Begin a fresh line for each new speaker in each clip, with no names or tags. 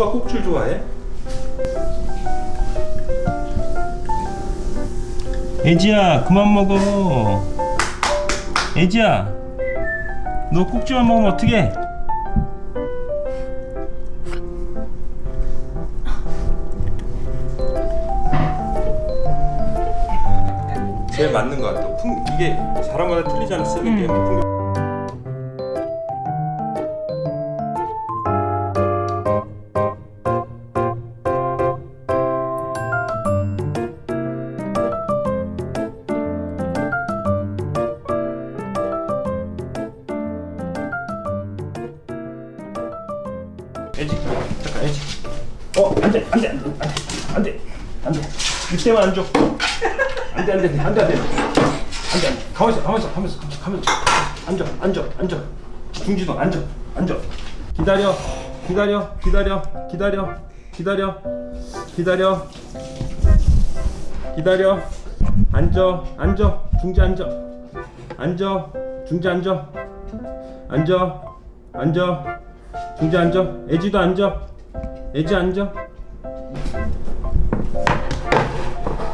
수박 꼭줄 좋아해? 애지야 그만 먹어. 애지야 너 꼭지만 먹으면 어떡해? 제일 맞는 것 같아. 풍, 이게 사람마다 틀리잖아 쓰는 게 안돼 안돼 안돼 안돼 안돼 이때만 안 줘 안돼 안돼 안돼 안돼 안돼 안돼 가만 있어 가만 있어 가만 있어 가만 있어 앉아 앉아 앉아 중지도 앉아 앉아 기다려 기다려 기다려 기다려 기다려 기다려 기다려 앉아 앉아 중지 앉아 앉아 중지 앉아 앉아 앉아 중지 앉아 애지도 앉아 애지 앉아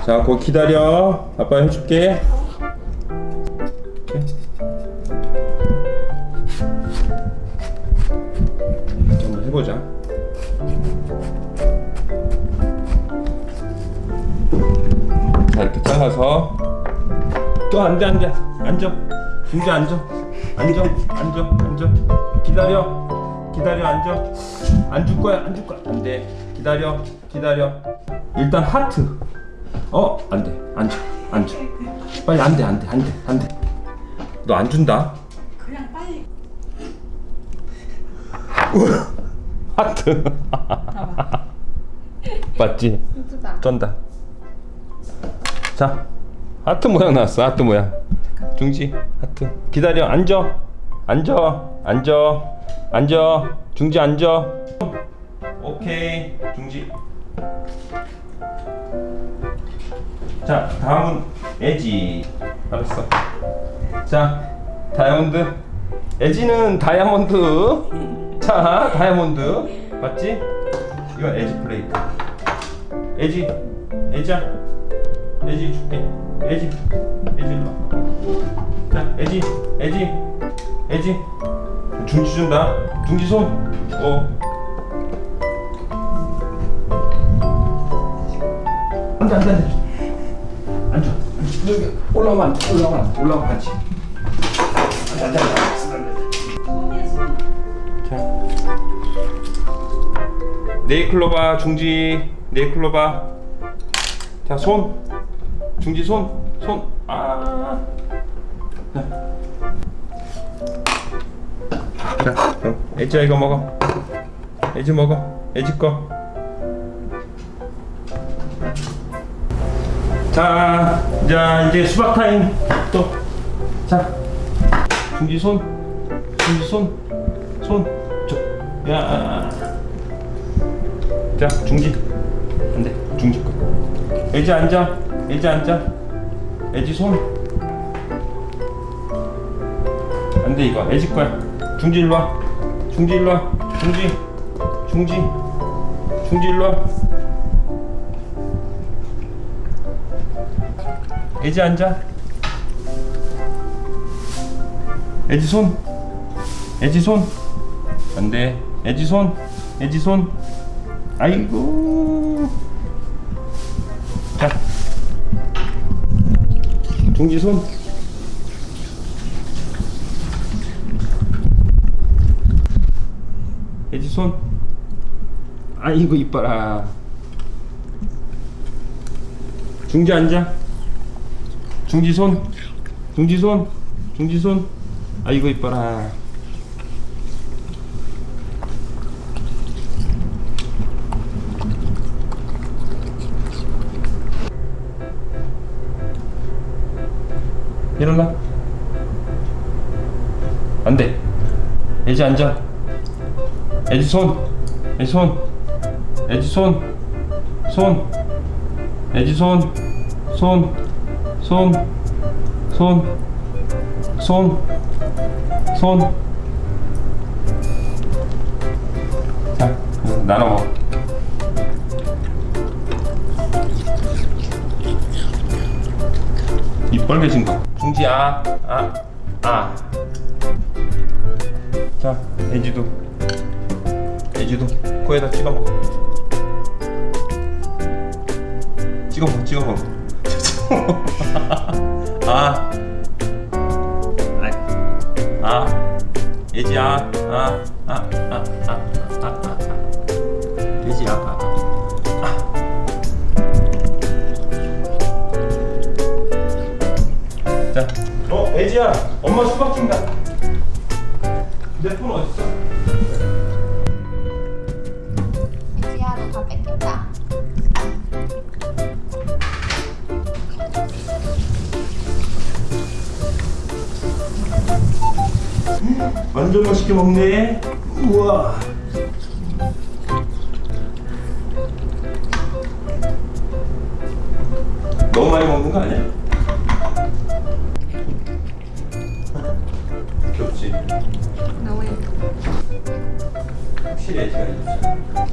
자 거기 기다려. 아빠 해줄게. 한번 해보자. 자 이렇게 잘라서. 또 안 돼 안 돼 앉아. 중지 앉아. 앉아. 앉아. 앉아. 기다려. 기다려 앉아. 안 줄 거야 안 줄 거야. 안 돼. 기다려 기다려. 일단 하트 어 안 돼. 앉아. 앉아. 빨리 안 돼 안 돼 안 돼 안 돼 너 안 준다?
그냥 빨리.
하트. 맞지. 쩐다. 자 하트 모양 나왔어 하트 모양. 중지 하트. 기다려 앉아. 앉아 앉아. 앉아. 중지 앉아. 오케이 중지 자 다음은 에지. 알았어. 자 다이아몬드. 에지는 다이아몬드. 자 다이아몬드. 맞지? 이건 에지 플레이트. 에지 에지야. 에지 줄게. 에지 에지 일로 와. 자 에지 에지 에지. 중지 준다. 중지 손어. 안돼 안돼 앉아. 여기 올라오면 올라오면 올라오면 같이. 앉아 앉아. 앉아
손.
자. 네이클로바 중지. 네이클로바. 자 손. 중지 손 손 아. 자. 그럼. 애지야 이거 먹어. 애지 먹어. 애지 거 자, 자 이제 수박 타임 또. 자, 중지 손, 중지 손, 손, 저, 야. 자, 중지. 안 돼, 중지 거. 애지 앉아, 애지 앉아, 애지 손. 안 돼 이거, 애지 거야. 중지 일로 와, 중지 일로 와, 중지, 중지, 중지 일로 와. 애지 앉아. 애지 손. 애지 손. 안 돼. 애지 손. 애지 손. 아이고. 자. 중지 손. 애지 손. 아이고 이뻐라. 중지 앉아. 중지 손. 중지 손. 중지 손. 아이고 이뻐라. 일어나. 안 돼. 애지 앉아. 애지 손. 애지 손. 애지 손. 손. 애지 손. 손. 손. 손. 손. 손. 자, 나눠 먹어. 입 빨개진 거. 중지야. 아. 아. 자, 애지도. 애지도 코에다 찍어 먹어. 찍어 먹어, 찍어 먹어. 아. 아이. 아. 애지야. 아. 아. 아. 아. 아. 아. 아. 애지야. 아. 자, 어, 애지야, 엄마 수박 준다. 내 폰 어딨어? 완전 맛있게 먹네. 우와. 너무 많이 먹는 거 아니야? 귀엽지?
너무 예뻐.
확실히 애지가 있잖아.